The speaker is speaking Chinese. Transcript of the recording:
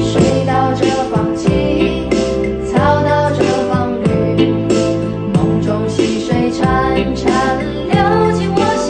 水到这